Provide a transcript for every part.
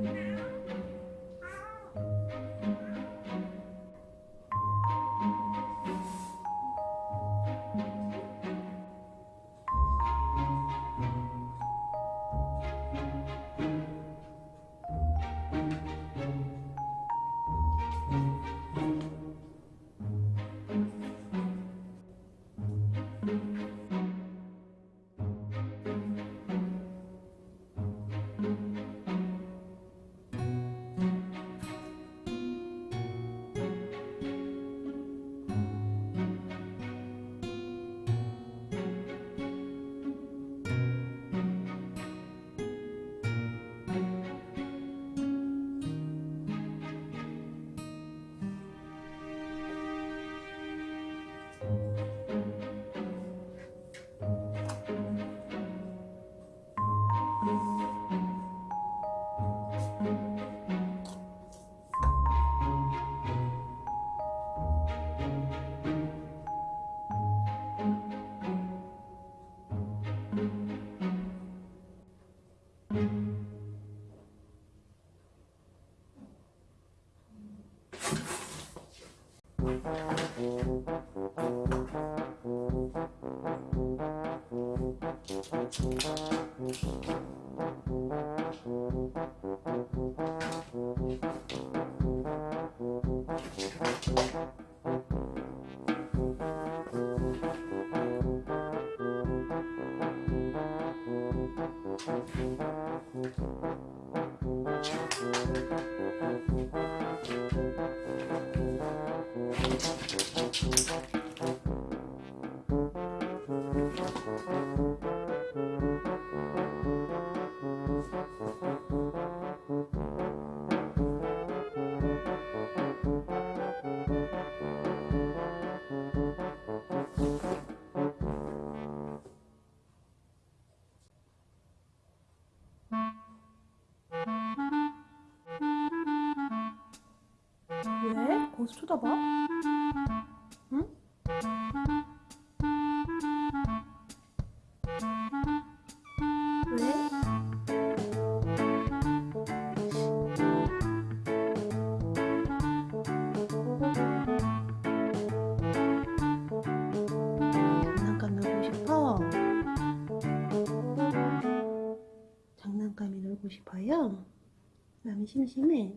now. Thank you. 왜? 거기서 쳐다봐? 응? 왜? 장난감 놀고 싶어? 장난감이 놀고 싶어요? 남이 심심해?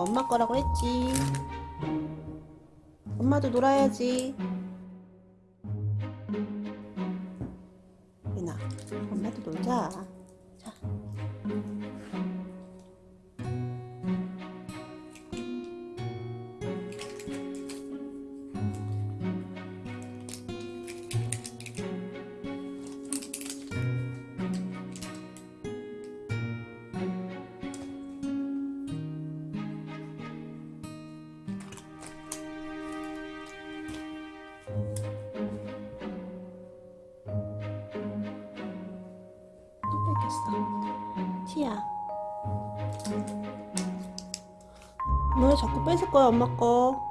이거 엄마 거라고 했지. 엄마도 놀아야지. 예나 엄마도 놀자 자 맛있어 치야 너 자꾸 뺏을 거야 엄마 거